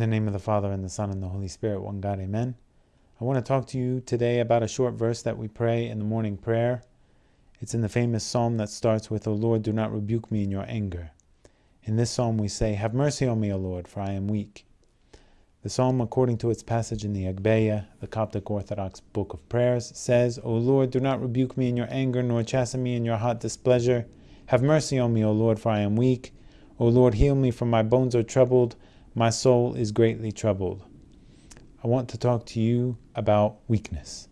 In the name of the Father, and the Son, and the Holy Spirit, one God, amen. I want to talk to you today about a short verse that we pray in the morning prayer. It's in the famous psalm that starts with, O Lord, do not rebuke me in your anger. In this psalm we say, Have mercy on me, O Lord, for I am weak. The psalm, according to its passage in the Agpeya, the Coptic Orthodox book of prayers, says, O Lord, do not rebuke me in your anger, nor chasten me in your hot displeasure. Have mercy on me, O Lord, for I am weak. O Lord, heal me, for my bones are troubled. My soul is greatly troubled. I want to talk to you about weakness.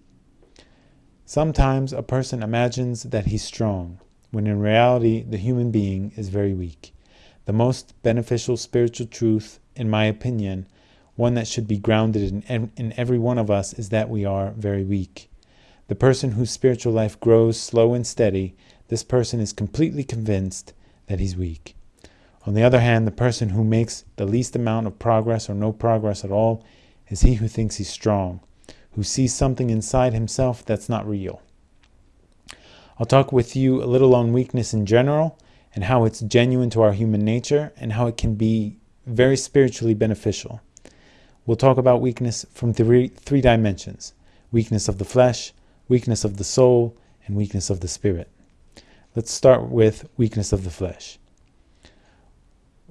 Sometimes a person imagines that he's strong, when in reality the human being is very weak. The most beneficial spiritual truth, in my opinion, one that should be grounded in, in every one of us, is that we are very weak. The person whose spiritual life grows slow and steady, this person is completely convinced that he's weak. On the other hand, the person who makes the least amount of progress or no progress at all is he who thinks he's strong, who sees something inside himself that's not real. I'll talk with you a little on weakness in general and how it's genuine to our human nature and how it can be very spiritually beneficial. We'll talk about weakness from three, three dimensions weakness of the flesh, weakness of the soul, and weakness of the spirit. Let's start with weakness of the flesh.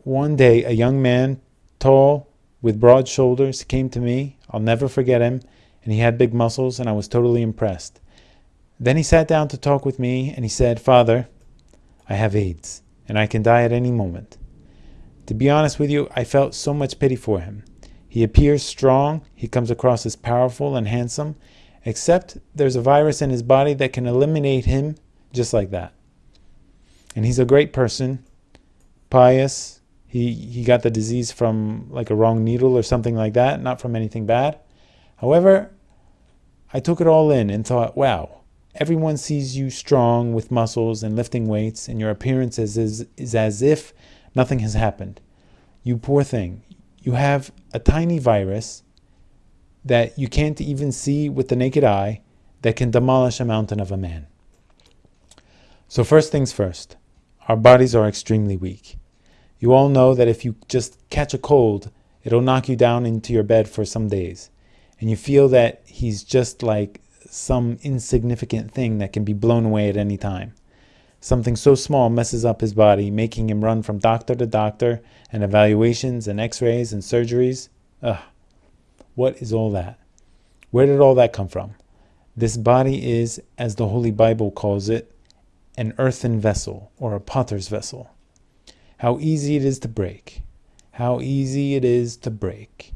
One day, a young man, tall, with broad shoulders, came to me. I'll never forget him, and he had big muscles, and I was totally impressed. Then he sat down to talk with me, and he said, Father, I have AIDS, and I can die at any moment. To be honest with you, I felt so much pity for him. He appears strong, he comes across as powerful and handsome, except there's a virus in his body that can eliminate him just like that. And he's a great person, pious, he, he got the disease from like a wrong needle or something like that, not from anything bad. However, I took it all in and thought, wow, everyone sees you strong with muscles and lifting weights, and your appearance is, is, is as if nothing has happened. You poor thing. You have a tiny virus that you can't even see with the naked eye that can demolish a mountain of a man. So, first things first, our bodies are extremely weak. You all know that if you just catch a cold, it'll knock you down into your bed for some days. And you feel that he's just like some insignificant thing that can be blown away at any time. Something so small messes up his body, making him run from doctor to doctor and evaluations and x rays and surgeries. Ugh. What is all that? Where did all that come from? This body is, as the Holy Bible calls it, an earthen vessel or a potter's vessel. How easy it is to break. How easy it is to break.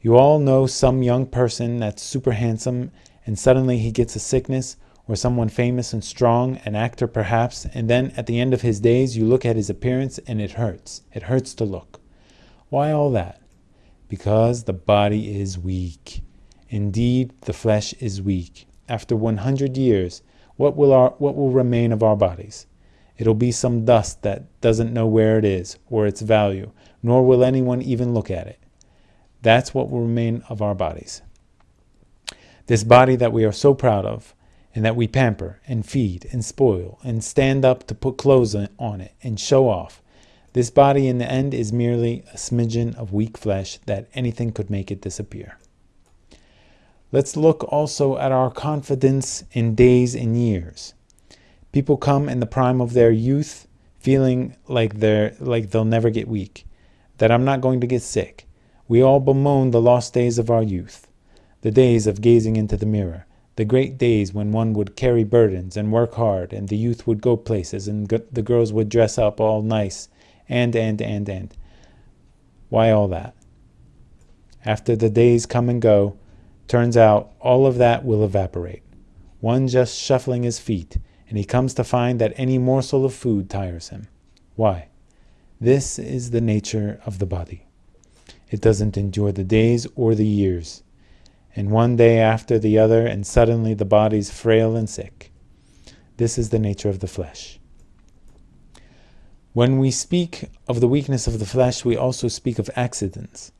You all know some young person that's super handsome and suddenly he gets a sickness or someone famous and strong, an actor perhaps, and then at the end of his days you look at his appearance and it hurts. It hurts to look. Why all that? Because the body is weak. Indeed, the flesh is weak. After 100 years, what will, our, what will remain of our bodies? It'll be some dust that doesn't know where it is or its value, nor will anyone even look at it. That's what will remain of our bodies. This body that we are so proud of, and that we pamper and feed and spoil and stand up to put clothes on it and show off. This body in the end is merely a smidgen of weak flesh that anything could make it disappear. Let's look also at our confidence in days and years. People come in the prime of their youth feeling like they're like they'll never get weak, that I'm not going to get sick. We all bemoan the lost days of our youth, the days of gazing into the mirror, the great days when one would carry burdens and work hard, and the youth would go places, and the girls would dress up all nice, and, and, and, and. Why all that? After the days come and go, turns out all of that will evaporate. One just shuffling his feet, and he comes to find that any morsel of food tires him. Why? This is the nature of the body. It doesn't endure the days or the years. And one day after the other, and suddenly the body's frail and sick. This is the nature of the flesh. When we speak of the weakness of the flesh, we also speak of accidents.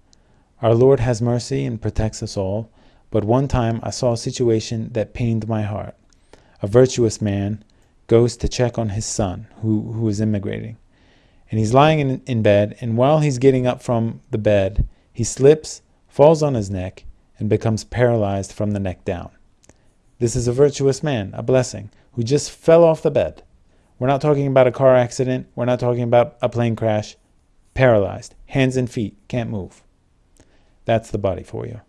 Our Lord has mercy and protects us all, but one time I saw a situation that pained my heart a virtuous man, goes to check on his son who, who is immigrating. And he's lying in, in bed, and while he's getting up from the bed, He slips, falls on his neck, and becomes paralyzed from the neck down. This is a virtuous man, a blessing, who just fell off the bed. We're not talking about a car accident. We're not talking about a plane crash. Paralyzed, hands and feet, can't move. That's the body for you.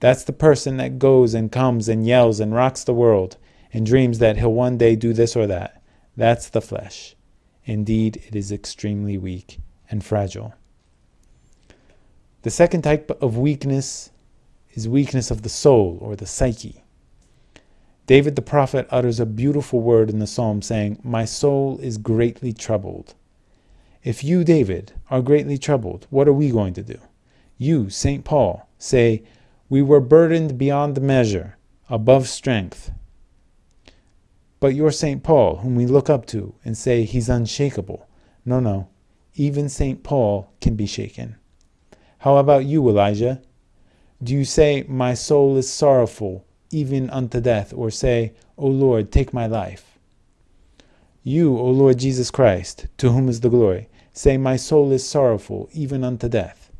That's the person that goes and comes and yells and rocks the world and dreams that he'll one day do this or that. That's the flesh. Indeed, it is extremely weak and fragile. The second type of weakness is weakness of the soul or the psyche. David the prophet utters a beautiful word in the psalm saying, My soul is greatly troubled. If you, David, are greatly troubled, what are we going to do? You, St. Paul, say, We were burdened beyond measure, above strength. But you're St. Paul, whom we look up to and say he's unshakable. No, no, even St. Paul can be shaken. How about you, Elijah? Do you say, My soul is sorrowful, even unto death, or say, O Lord, take my life? You, O Lord Jesus Christ, to whom is the glory, say, My soul is sorrowful, even unto death.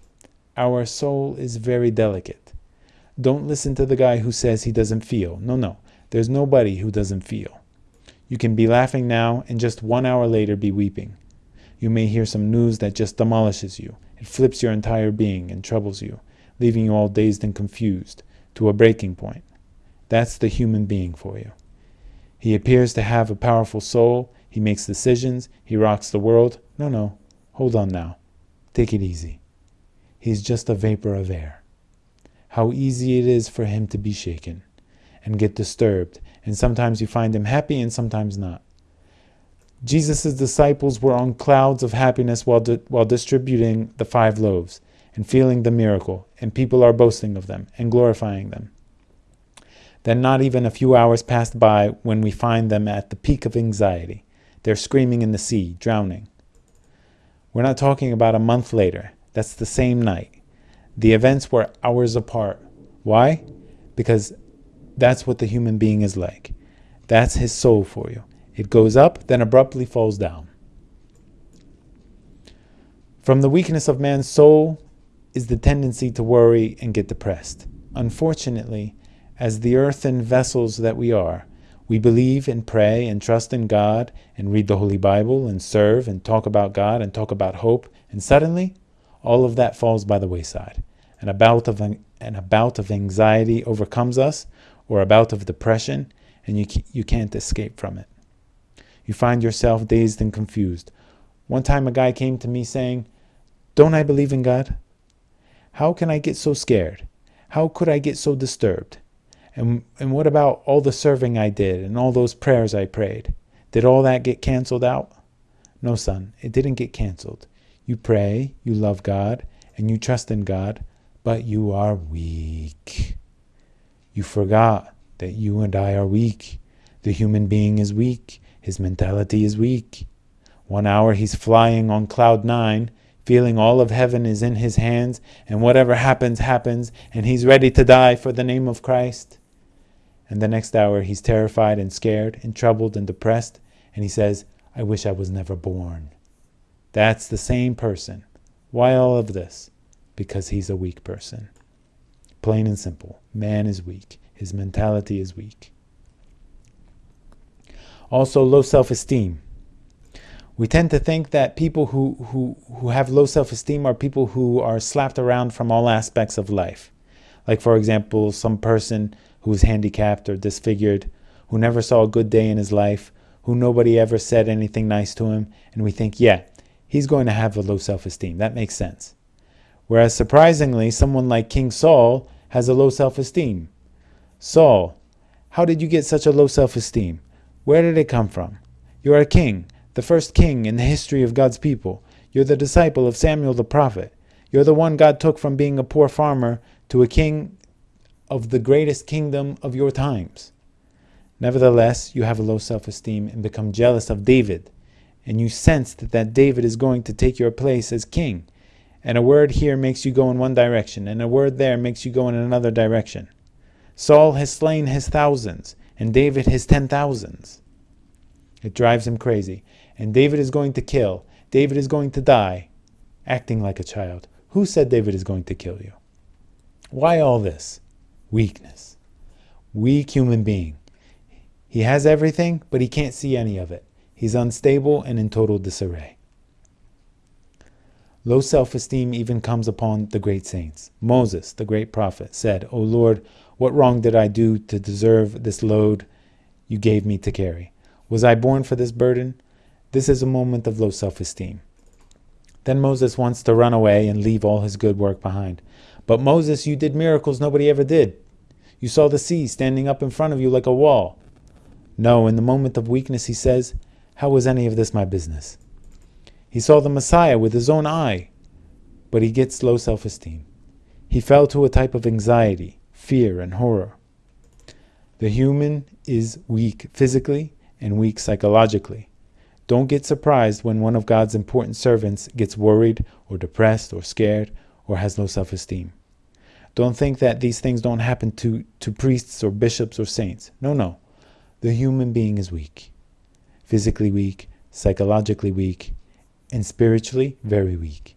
Our soul is very delicate. Don't listen to the guy who says he doesn't feel. No, no, there's nobody who doesn't feel. You can be laughing now and just one hour later be weeping. You may hear some news that just demolishes you. It flips your entire being and troubles you, leaving you all dazed and confused, to a breaking point. That's the human being for you. He appears to have a powerful soul. He makes decisions. He rocks the world. No, no. Hold on now. Take it easy. He's just a vapor of air. How easy it is for him to be shaken and get disturbed, and sometimes you find them happy and sometimes not. Jesus' disciples were on clouds of happiness while, di while distributing the five loaves and feeling the miracle, and people are boasting of them and glorifying them. Then not even a few hours passed by when we find them at the peak of anxiety. They're screaming in the sea, drowning. We're not talking about a month later. That's the same night. The events were hours apart. Why? Because that's what the human being is like. That's his soul for you. It goes up, then abruptly falls down. From the weakness of man's soul is the tendency to worry and get depressed. Unfortunately, as the earthen vessels that we are, we believe and pray and trust in God and read the Holy Bible and serve and talk about God and talk about hope, and suddenly all of that falls by the wayside. And a bout of, an, a bout of anxiety overcomes us, or a bout of depression, and you, you can't escape from it. You find yourself dazed and confused. One time a guy came to me saying, Don't I believe in God? How can I get so scared? How could I get so disturbed? And, and what about all the serving I did and all those prayers I prayed? Did all that get canceled out? No, son, it didn't get canceled. You pray, you love God, and you trust in God, but you are weak. You forgot that you and I are weak. The human being is weak. His mentality is weak. One hour he's flying on cloud nine, feeling all of heaven is in his hands, and whatever happens, happens, and he's ready to die for the name of Christ. And the next hour he's terrified and scared and troubled and depressed, and he says, I wish I was never born. That's the same person. Why all of this? Because he's a weak person. Plain and simple. Man is weak. His mentality is weak. Also, low self-esteem. We tend to think that people who, who, who have low self-esteem are people who are slapped around from all aspects of life. Like, for example, some person who is handicapped or disfigured, who never saw a good day in his life, who nobody ever said anything nice to him, and we think, yeah, he's going to have a low self-esteem. That makes sense. Whereas surprisingly, someone like King Saul has a low self-esteem. Saul, how did you get such a low self-esteem? Where did it come from? You are a king, the first king in the history of God's people. You're the disciple of Samuel the prophet. You're the one God took from being a poor farmer to a king of the greatest kingdom of your times. Nevertheless, you have a low self-esteem and become jealous of David, and you sense that that David is going to take your place as king. And a word here makes you go in one direction, and a word there makes you go in another direction. Saul has slain his thousands, and David his ten thousands. It drives him crazy. And David is going to kill. David is going to die, acting like a child. Who said David is going to kill you? Why all this? Weakness. Weak human being. He has everything, but he can't see any of it. He's unstable and in total disarray. Low self esteem even comes upon the great saints. Moses, the great prophet, said, O Lord, what wrong did I do to deserve this load you gave me to carry? Was I born for this burden? This is a moment of low self esteem. Then Moses wants to run away and leave all his good work behind. But Moses, you did miracles nobody ever did. You saw the sea standing up in front of you like a wall. No, in the moment of weakness, he says, How was any of this my business? He saw the Messiah with his own eye, but he gets low self esteem. He fell to a type of anxiety, fear, and horror. The human is weak physically and weak psychologically. Don't get surprised when one of God's important servants gets worried or depressed or scared or has low self esteem. Don't think that these things don't happen to, to priests or bishops or saints. No, no. The human being is weak. Physically weak, psychologically weak, and spiritually very weak.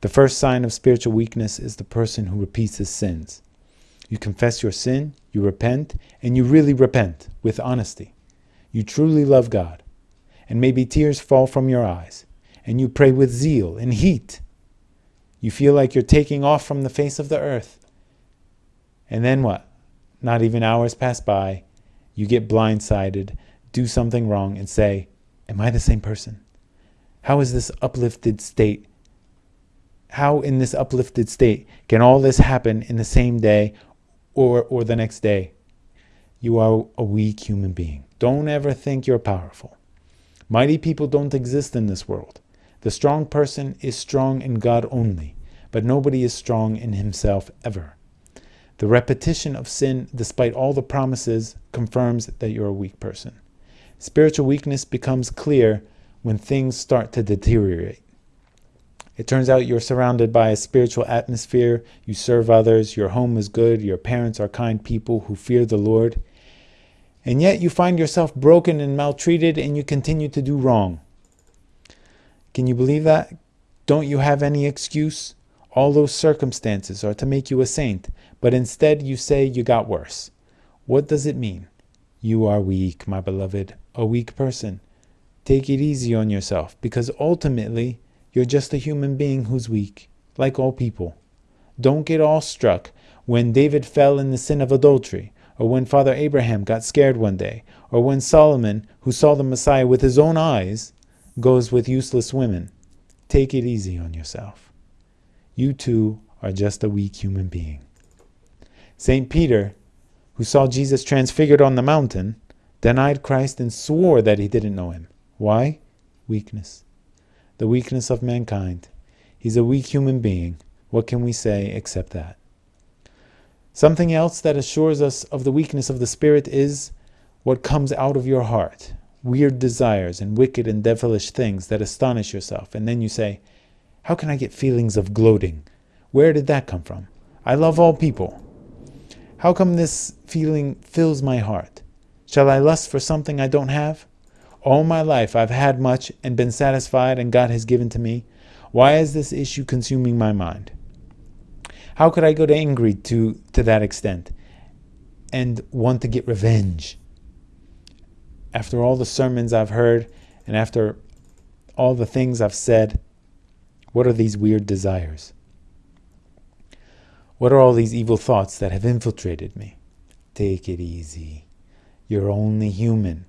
The first sign of spiritual weakness is the person who repeats his sins. You confess your sin, you repent, and you really repent with honesty. You truly love God, and maybe tears fall from your eyes, and you pray with zeal and heat. You feel like you're taking off from the face of the earth. And then what? Not even hours pass by, you get blindsided, do something wrong, and say, Am I the same person? How is this uplifted state? How in this uplifted state can all this happen in the same day or, or the next day? You are a weak human being. Don't ever think you're powerful. Mighty people don't exist in this world. The strong person is strong in God only, but nobody is strong in himself ever. The repetition of sin, despite all the promises, confirms that you're a weak person. Spiritual weakness becomes clear when things start to deteriorate. It turns out you're surrounded by a spiritual atmosphere, you serve others, your home is good, your parents are kind people who fear the Lord, and yet you find yourself broken and maltreated and you continue to do wrong. Can you believe that? Don't you have any excuse? All those circumstances are to make you a saint, but instead you say you got worse. What does it mean? You are weak, my beloved, a weak person. Take it easy on yourself, because ultimately you're just a human being who's weak, like all people. Don't get all struck when David fell in the sin of adultery, or when Father Abraham got scared one day, or when Solomon, who saw the Messiah with his own eyes, goes with useless women. Take it easy on yourself. You too are just a weak human being. St. Peter, who saw Jesus transfigured on the mountain, denied Christ and swore that he didn't know him. Why? Weakness. The weakness of mankind. He's a weak human being. What can we say except that? Something else that assures us of the weakness of the spirit is what comes out of your heart. Weird desires and wicked and devilish things that astonish yourself. And then you say, How can I get feelings of gloating? Where did that come from? I love all people. How come this feeling fills my heart? Shall I lust for something I don't have? All my life I've had much and been satisfied, and God has given to me. Why is this issue consuming my mind? How could I get angry to, to that extent and want to get revenge? After all the sermons I've heard and after all the things I've said, what are these weird desires? What are all these evil thoughts that have infiltrated me? Take it easy. You're only human.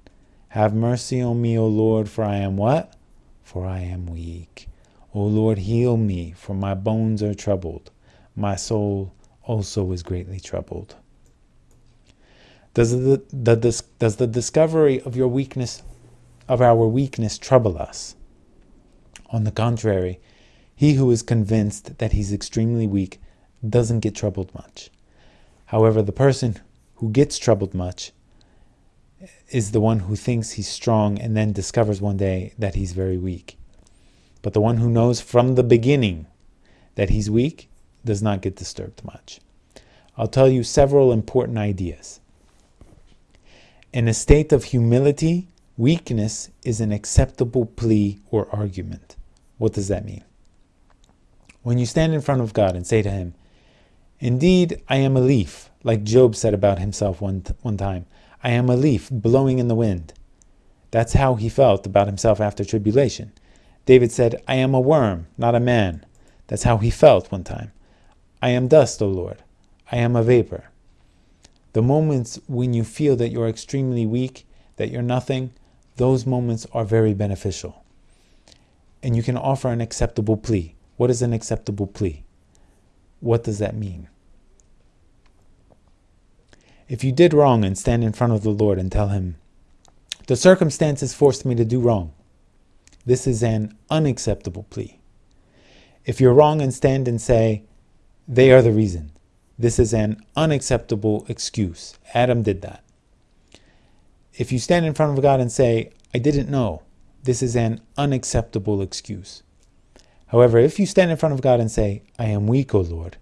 Have mercy on me, O Lord, for I am what? For I am weak. O Lord, heal me, for my bones are troubled. My soul also is greatly troubled. Does the, the, does the discovery of your weakness, of our weakness, trouble us? On the contrary, he who is convinced that he's extremely weak doesn't get troubled much. However, the person who gets troubled much is the one who thinks he's strong and then discovers one day that he's very weak. But the one who knows from the beginning that he's weak does not get disturbed much. I'll tell you several important ideas. In a state of humility, weakness is an acceptable plea or argument. What does that mean? When you stand in front of God and say to Him, Indeed, I am a leaf, like Job said about himself one, one time, I am a leaf blowing in the wind. That's how he felt about himself after tribulation. David said, I am a worm, not a man. That's how he felt one time. I am dust, O Lord. I am a vapor. The moments when you feel that you're extremely weak, that you're nothing, those moments are very beneficial. And you can offer an acceptable plea. What is an acceptable plea? What does that mean? If you did wrong and stand in front of the Lord and tell Him, the circumstances forced me to do wrong, this is an unacceptable plea. If you're wrong and stand and say, they are the reason, this is an unacceptable excuse. Adam did that. If you stand in front of God and say, I didn't know, this is an unacceptable excuse. However, if you stand in front of God and say, I am weak, O Lord,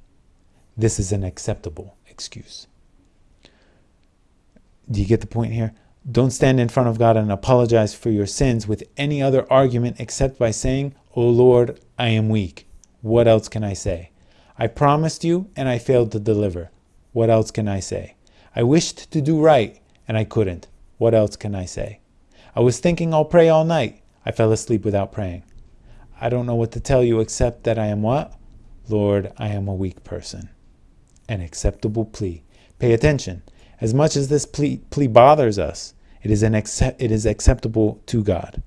this is an acceptable excuse. Do you get the point here? Don't stand in front of God and apologize for your sins with any other argument except by saying, O Lord, I am weak. What else can I say? I promised you and I failed to deliver. What else can I say? I wished to do right and I couldn't. What else can I say? I was thinking I'll pray all night. I fell asleep without praying. I don't know what to tell you except that I am what? Lord, I am a weak person. An acceptable plea. Pay attention. As much as this plea, plea bothers us, it is, an accept, it is acceptable to God.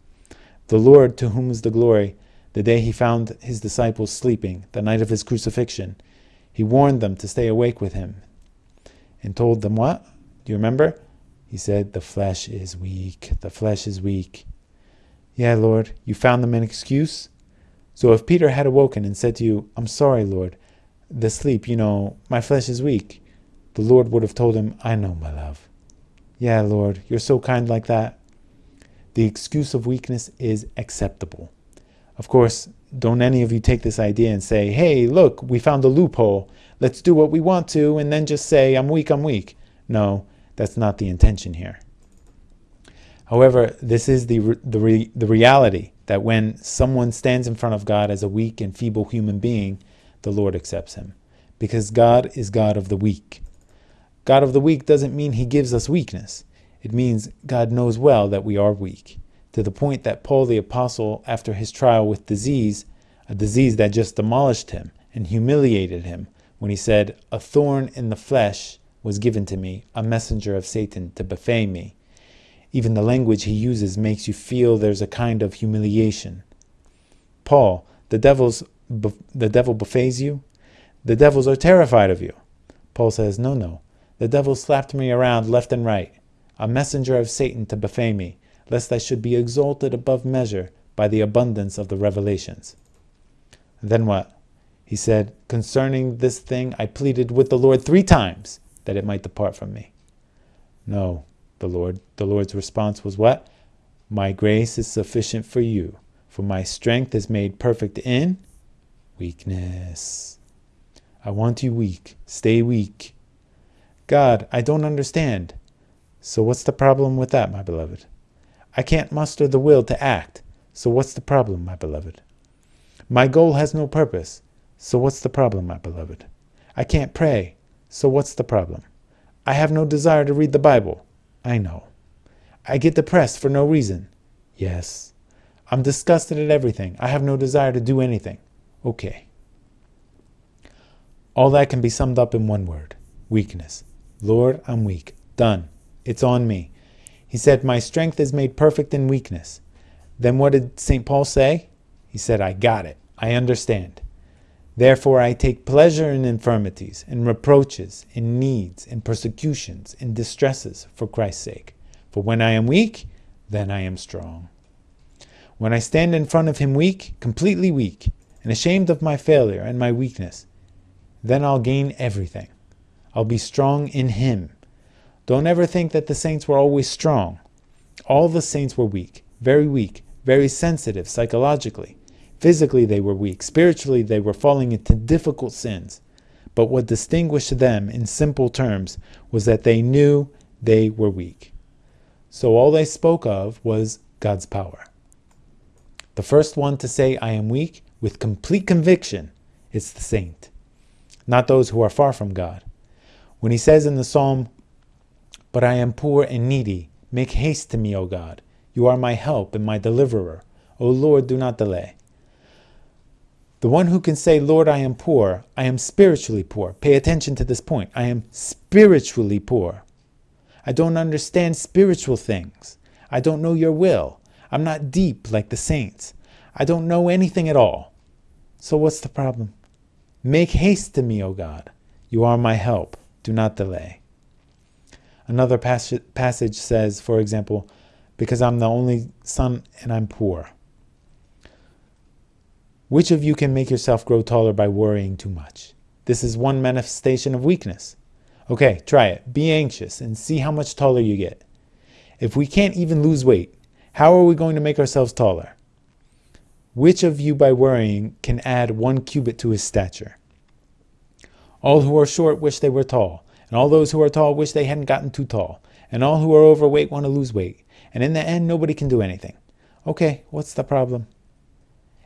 The Lord, to whom is the glory, the day he found his disciples sleeping, the night of his crucifixion, he warned them to stay awake with him and told them what? Do you remember? He said, The flesh is weak. The flesh is weak. Yeah, Lord, you found them an excuse? So if Peter had awoken and said to you, I'm sorry, Lord, the sleep, you know, my flesh is weak, the Lord would have told him, I know, my love. Yeah, Lord, you're so kind like that. The excuse of weakness is acceptable. Of course, don't any of you take this idea and say, hey, look, we found a loophole. Let's do what we want to and then just say, I'm weak, I'm weak. No, that's not the intention here. However, this is the, the, re, the reality that when someone stands in front of God as a weak and feeble human being, the Lord accepts him. Because God is God of the weak. God of the weak doesn't mean he gives us weakness. It means God knows well that we are weak, to the point that Paul the Apostle, after his trial with disease, a disease that just demolished him and humiliated him, when he said, A thorn in the flesh was given to me, a messenger of Satan to buffet me, even the language he uses makes you feel there's a kind of humiliation. Paul, the devil's the devil buffets you. The devils are terrified of you. Paul says, No, no. The devil slapped me around left and right, a messenger of Satan to buffet me, lest I should be exalted above measure by the abundance of the revelations. Then what? He said, Concerning this thing I pleaded with the Lord three times that it might depart from me. No, the Lord. The Lord's response was what? My grace is sufficient for you, for my strength is made perfect in weakness. I want you weak. Stay weak. God, I don't understand. So what's the problem with that, my beloved? I can't muster the will to act. So what's the problem, my beloved? My goal has no purpose. So what's the problem, my beloved? I can't pray. So what's the problem? I have no desire to read the Bible. I know. I get depressed for no reason. Yes. I'm disgusted at everything. I have no desire to do anything. Okay. All that can be summed up in one word weakness. Lord, I'm weak. Done. It's on me. He said, My strength is made perfect in weakness. Then what did St. Paul say? He said, I got it. I understand. Therefore I take pleasure in infirmities, in reproaches, in needs, in persecutions, in distresses, for Christ's sake. For when I am weak, then I am strong. When I stand in front of him weak, completely weak, and ashamed of my failure and my weakness, then I'll gain everything. I'll be strong in him. Don't ever think that the saints were always strong. All the saints were weak, very weak, very sensitive psychologically. Physically, they were weak. Spiritually, they were falling into difficult sins. But what distinguished them, in simple terms, was that they knew they were weak. So all they spoke of was God's power. The first one to say, I am weak, with complete conviction, is the saint, not those who are far from God. When he says in the psalm, But I am poor and needy, make haste to me, O God. You are my help and my deliverer. O Lord, do not delay. The one who can say, Lord, I am poor, I am spiritually poor. Pay attention to this point. I am spiritually poor. I don't understand spiritual things. I don't know your will. I'm not deep like the saints. I don't know anything at all. So what's the problem? Make haste to me, O God. You are my help. Do not delay. Another passage says, for example, because I'm the only son and I'm poor. Which of you can make yourself grow taller by worrying too much? This is one manifestation of weakness. Okay, try it. Be anxious and see how much taller you get. If we can't even lose weight, how are we going to make ourselves taller? Which of you by worrying can add one cubit to his stature? All who are short wish they were tall, and all those who are tall wish they hadn't gotten too tall, and all who are overweight want to lose weight, and in the end nobody can do anything. Okay, what's the problem?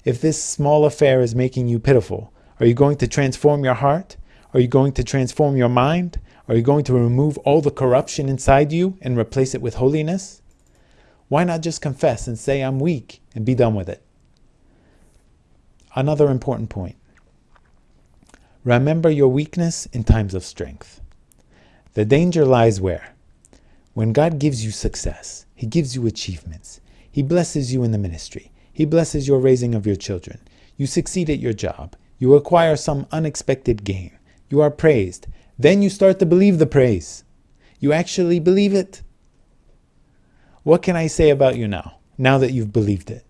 If this small affair is making you pitiful, are you going to transform your heart? Are you going to transform your mind? Are you going to remove all the corruption inside you and replace it with holiness? Why not just confess and say, I'm weak, and be done with it? Another important point. Remember your weakness in times of strength. The danger lies where? When God gives you success, He gives you achievements, He blesses you in the ministry, he blesses your raising of your children. You succeed at your job. You acquire some unexpected gain. You are praised. Then you start to believe the praise. You actually believe it. What can I say about you now, now that you've believed it?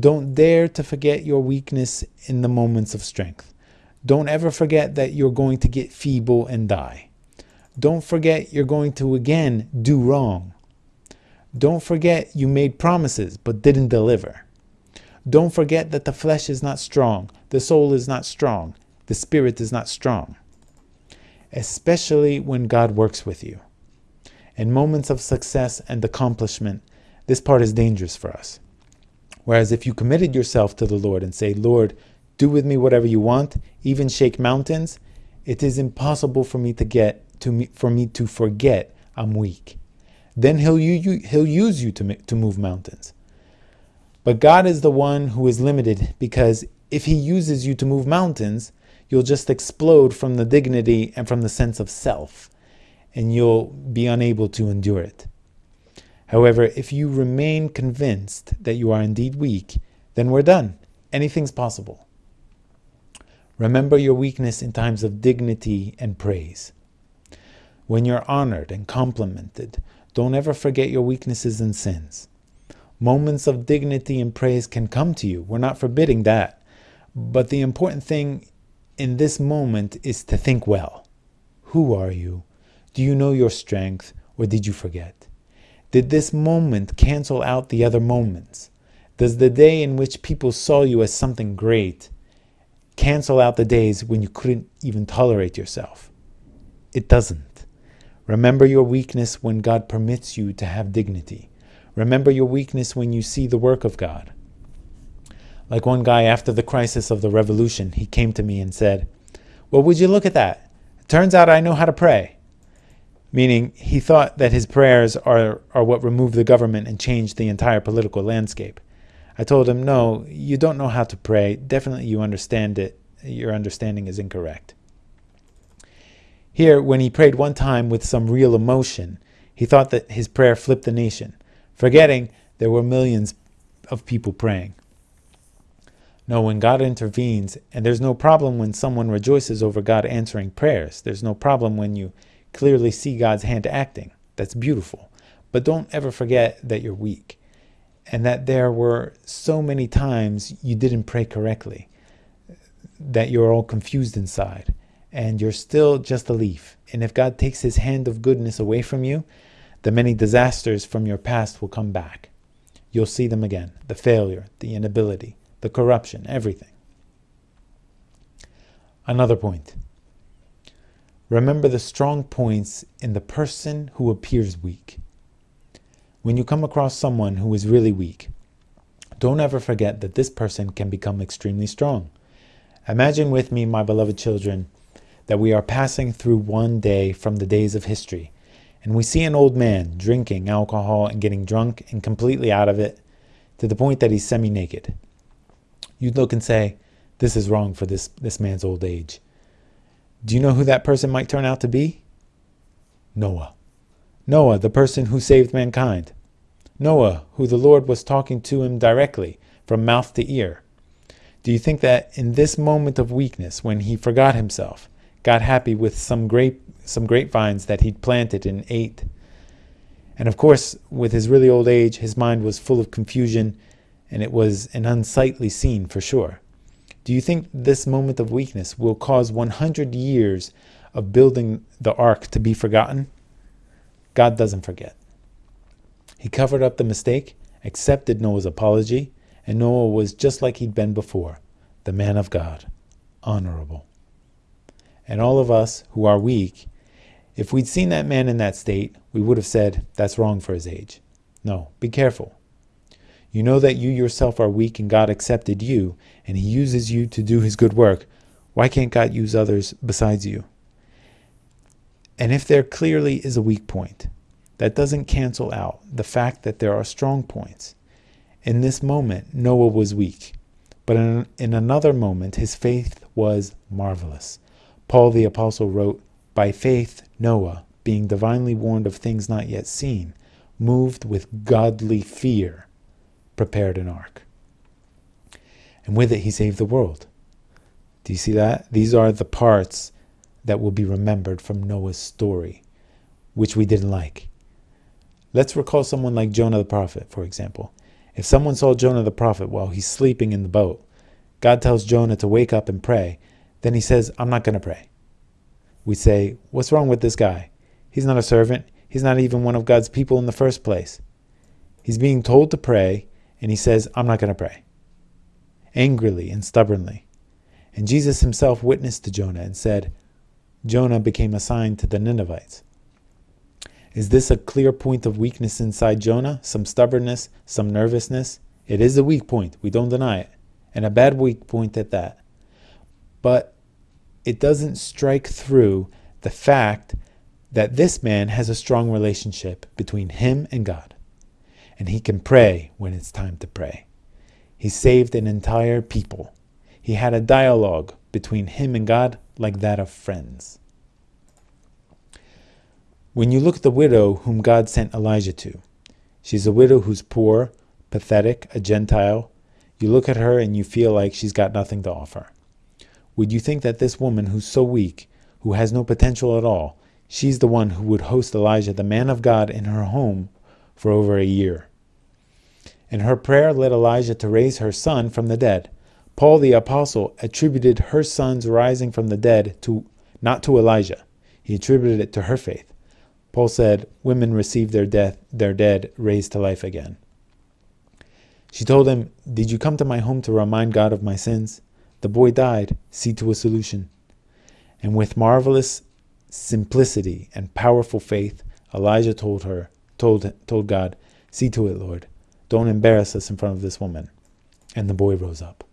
Don't dare to forget your weakness in the moments of strength. Don't ever forget that you're going to get feeble and die. Don't forget you're going to again do wrong. Don't forget you made promises but didn't deliver. Don't forget that the flesh is not strong, the soul is not strong, the spirit is not strong. Especially when God works with you. In moments of success and accomplishment, this part is dangerous for us. Whereas if you committed yourself to the Lord and say, Lord, do with me whatever you want, even shake mountains, it is impossible for me to get to me, for me to forget I'm weak. Then he'll, you, he'll use you to, to move mountains. But God is the one who is limited because if He uses you to move mountains, you'll just explode from the dignity and from the sense of self, and you'll be unable to endure it. However, if you remain convinced that you are indeed weak, then we're done. Anything's possible. Remember your weakness in times of dignity and praise. When you're honored and complimented, don't ever forget your weaknesses and sins. Moments of dignity and praise can come to you. We're not forbidding that. But the important thing in this moment is to think well. Who are you? Do you know your strength or did you forget? Did this moment cancel out the other moments? Does the day in which people saw you as something great cancel out the days when you couldn't even tolerate yourself? It doesn't. Remember your weakness when God permits you to have dignity. Remember your weakness when you see the work of God. Like one guy after the crisis of the revolution, he came to me and said, Well, would you look at that? It turns out I know how to pray. Meaning, he thought that his prayers are, are what removed the government and changed the entire political landscape. I told him, No, you don't know how to pray. Definitely you understand it. Your understanding is incorrect. Here, when he prayed one time with some real emotion, he thought that his prayer flipped the nation forgetting there were millions of people praying. No, when God intervenes, and there's no problem when someone rejoices over God answering prayers. There's no problem when you clearly see God's hand acting. That's beautiful. But don't ever forget that you're weak and that there were so many times you didn't pray correctly, that you're all confused inside, and you're still just a leaf. And if God takes his hand of goodness away from you, the many disasters from your past will come back. You'll see them again the failure, the inability, the corruption, everything. Another point. Remember the strong points in the person who appears weak. When you come across someone who is really weak, don't ever forget that this person can become extremely strong. Imagine with me, my beloved children, that we are passing through one day from the days of history, and we see an old man drinking alcohol and getting drunk and completely out of it to the point that he's semi-naked. You'd look and say, this is wrong for this, this man's old age. Do you know who that person might turn out to be? Noah. Noah, the person who saved mankind. Noah, who the Lord was talking to him directly, from mouth to ear. Do you think that in this moment of weakness, when he forgot himself, got happy with some grape, some grapevines that he'd planted and ate? And of course, with his really old age, his mind was full of confusion, and it was an unsightly scene for sure. Do you think this moment of weakness will cause 100 years of building the ark to be forgotten? God doesn't forget. He covered up the mistake, accepted Noah's apology, and Noah was just like he'd been before, the man of God, honorable. And all of us who are weak, if we'd seen that man in that state, we would have said, that's wrong for his age. No, be careful. You know that you yourself are weak and God accepted you, and he uses you to do his good work. Why can't God use others besides you? And if there clearly is a weak point, that doesn't cancel out the fact that there are strong points. In this moment, Noah was weak, but in, in another moment, his faith was marvelous. Paul the Apostle wrote, By faith, Noah, being divinely warned of things not yet seen, moved with godly fear, prepared an ark. And with it, he saved the world. Do you see that? These are the parts that will be remembered from Noah's story, which we didn't like. Let's recall someone like Jonah the prophet, for example. If someone saw Jonah the prophet while he's sleeping in the boat, God tells Jonah to wake up and pray, then he says, I'm not going to pray. We say, what's wrong with this guy? He's not a servant. He's not even one of God's people in the first place. He's being told to pray, and he says, I'm not going to pray. Angrily and stubbornly. And Jesus himself witnessed to Jonah and said, Jonah became a sign to the Ninevites. Is this a clear point of weakness inside Jonah? Some stubbornness, some nervousness? It is a weak point. We don't deny it. And a bad weak point at that. But it doesn't strike through the fact that this man has a strong relationship between him and God. And he can pray when it's time to pray. He saved an entire people. He had a dialogue between him and God like that of friends. When you look at the widow whom God sent Elijah to, she's a widow who's poor, pathetic, a Gentile. You look at her and you feel like she's got nothing to offer. Would you think that this woman who's so weak, who has no potential at all, she's the one who would host Elijah, the man of God, in her home for over a year? And her prayer led Elijah to raise her son from the dead. Paul the apostle attributed her son's rising from the dead to not to Elijah. He attributed it to her faith. Paul said, Women receive their death, their dead raised to life again. She told him, Did you come to my home to remind God of my sins? The boy died. See to a solution. And with marvelous simplicity and powerful faith, Elijah told her, told, told God, See to it, Lord. Don't embarrass us in front of this woman. And the boy rose up.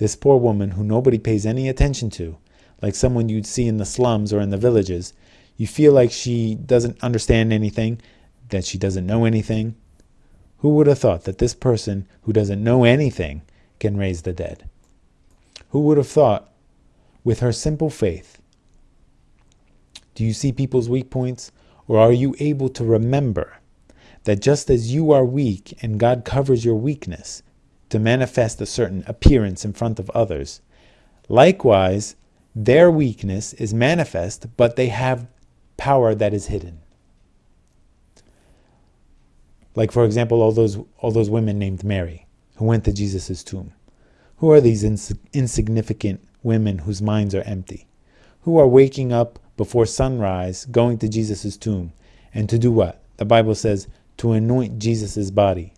This poor woman, who nobody pays any attention to, like someone you'd see in the slums or in the villages, you feel like she doesn't understand anything, that she doesn't know anything. Who would have thought that this person who doesn't know anything can raise the dead? Who would have thought with her simple faith? Do you see people's weak points? Or are you able to remember that just as you are weak and God covers your weakness to manifest a certain appearance in front of others, likewise, their weakness is manifest, but they have power that is hidden. Like, for example, all those, all those women named Mary who went to Jesus' tomb. Who are these ins insignificant women whose minds are empty? Who are waking up before sunrise, going to Jesus' tomb, and to do what? The Bible says, to anoint Jesus' body.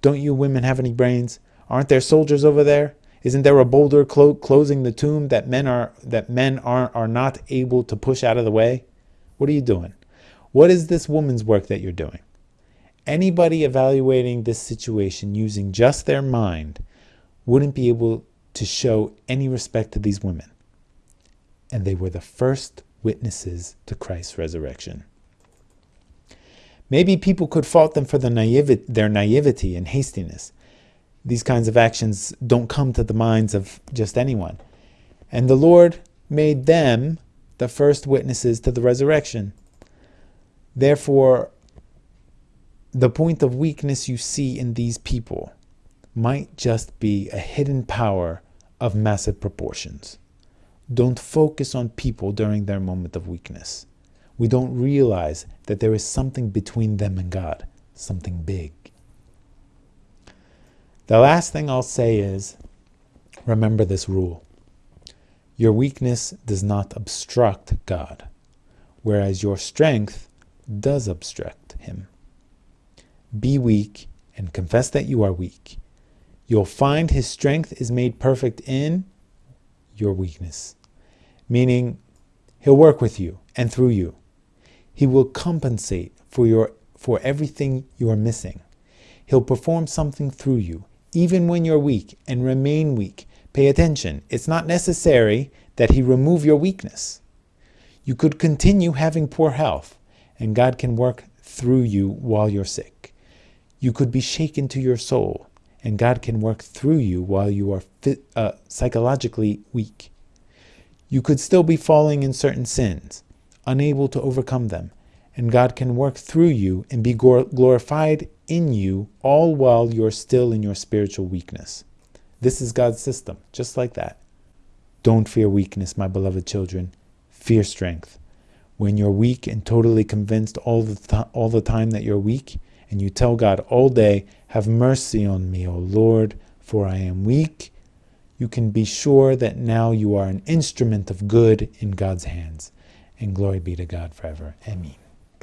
Don't you women have any brains? Aren't there soldiers over there? Isn't there a boulder clo closing the tomb that men are that men are are not able to push out of the way? What are you doing? What is this woman's work that you're doing? Anybody evaluating this situation using just their mind wouldn't be able to show any respect to these women. And they were the first witnesses to Christ's resurrection. Maybe people could fault them for naivety, their naivety and hastiness. These kinds of actions don't come to the minds of just anyone. And the Lord made them the first witnesses to the resurrection. Therefore, the point of weakness you see in these people might just be a hidden power of massive proportions. Don't focus on people during their moment of weakness. We don't realize that there is something between them and God, something big. The last thing I'll say is remember this rule. Your weakness does not obstruct God, whereas your strength does obstruct Him. Be weak and confess that you are weak. You'll find His strength is made perfect in your weakness, meaning He'll work with you and through you. He will compensate for, your, for everything you are missing. He'll perform something through you, even when you're weak, and remain weak Pay attention. It's not necessary that he remove your weakness. You could continue having poor health, and God can work through you while you're sick. You could be shaken to your soul, and God can work through you while you are uh, psychologically weak. You could still be falling in certain sins, unable to overcome them, and God can work through you and be glorified in you all while you're still in your spiritual weakness. This is God's system, just like that. Don't fear weakness, my beloved children. Fear strength. When you're weak and totally convinced all the, all the time that you're weak, and you tell God all day, Have mercy on me, O Lord, for I am weak, you can be sure that now you are an instrument of good in God's hands. And glory be to God forever. Amen.